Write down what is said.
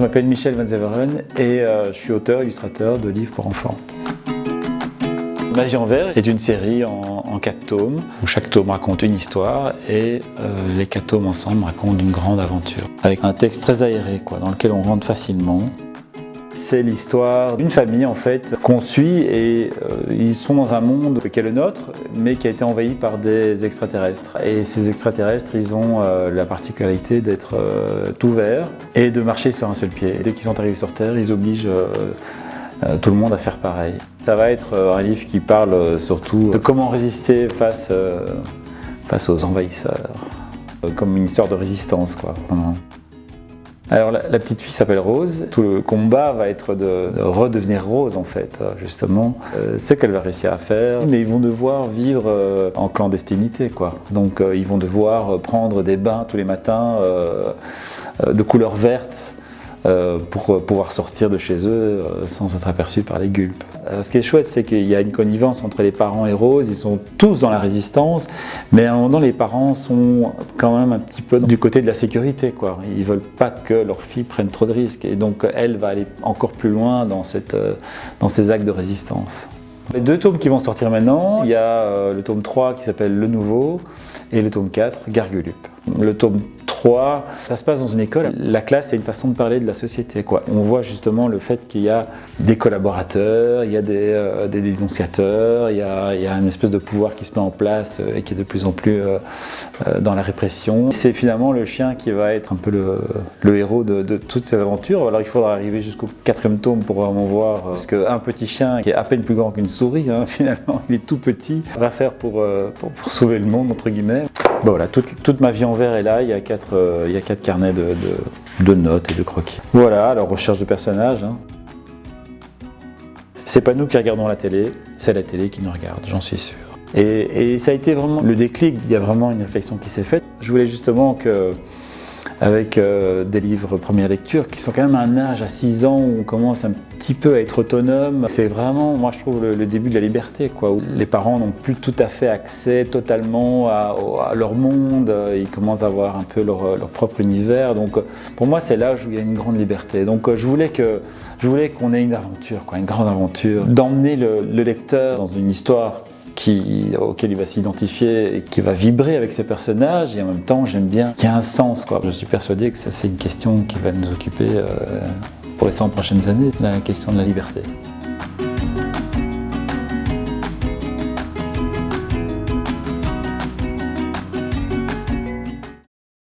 je m'appelle Michel Van Zeveren et euh, je suis auteur illustrateur de livres pour enfants. Magie en vert est une série en, quatre tomes où chaque tome raconte une histoire et euh, les quatre tomes ensemble racontent une grande aventure avec un texte très aéré dans lequel on rentre facilement. C'est l'histoire d'une famille en fait qu'on suit et euh, ils sont dans un monde qui est le nôtre mais qui a été envahi par des extraterrestres. Et ces extraterrestres ils ont euh, la particularité d'être euh, tout verts et de marcher sur un seul pied. Dès qu'ils sont arrivés sur Terre ils obligent euh, tout le monde à faire pareil. Ça va être euh, un livre qui parle euh, surtout de comment résister face, face aux envahisseurs, comme une histoire de résistance quoi. Alors la, petite fille s'appelle Rose, tout le combat va être de, de redevenir Rose en fait, justement. Euh, c'est qu'elle va réussir à faire, mais ils vont devoir vivre euh, en clandestinité quoi. Donc euh, ils vont devoir prendre des bains tous les matins de couleur verte, euh, pour pouvoir sortir de chez eux euh, sans être aperçus par les gulpes. Euh, ce qui est chouette, c'est qu'il y a une connivence entre les parents et Rose, ils sont tous dans la résistance, mais à un moment les parents sont quand même un petit peu du côté de la sécurité. Quoi. Ils ne veulent pas que leur fille prenne trop de risques, et donc elle va aller encore plus loin dans ces actes de résistance. Les deux tomes qui vont sortir maintenant, il y a le tome 3 qui s'appelle Le Nouveau et le tome 4, Gargulup. Le tome ça se passe dans une école. La classe, c'est une façon de parler de la société. On voit justement le fait qu'il y a des collaborateurs, il y a des, euh, dénonciateurs, il y, a, il une espèce de pouvoir qui se met en place euh, et qui est de plus en plus euh, dans la répression. C'est finalement le chien qui va être un peu le, héros de, de, toutes ces aventures. Alors il faudra arriver jusqu'au quatrième tome pour vraiment voir parce qu'un petit chien qui est à peine plus grand qu'une souris, hein, finalement, il est tout petit, va faire pour, pour sauver le monde, entre guillemets. Bon, voilà, toute, toute, ma vie en vert est là, il y a quatre, euh, il y a quatre carnets de, de, notes et de croquis. Voilà, alors recherche de personnages. Hein. C'est pas nous qui regardons la télé, c'est la télé qui nous regarde, j'en suis sûr. Et, et, ça a été vraiment le déclic, il y a vraiment une réflexion qui s'est faite. Je voulais justement que avec euh, des livres première lecture qui sont quand même à un âge à 6 ans où on commence un petit peu à être autonome. C'est vraiment, moi je trouve, le, début de la liberté, quoi, les parents n'ont plus tout à fait accès totalement à, leur monde, ils commencent à avoir un peu leur, propre univers. Donc pour moi, c'est l'âge où il y a une grande liberté. Donc je voulais que je qu'on ait une aventure, quoi, une grande aventure, d'emmener le lecteur dans une histoire auquel il va s'identifier et qui va vibrer avec ses personnages et en même temps j'aime bien qu'il y a un sens. Quoi. Je suis persuadé que ça c'est une question qui va nous occuper euh, pour les 100 prochaines années, la question de la liberté.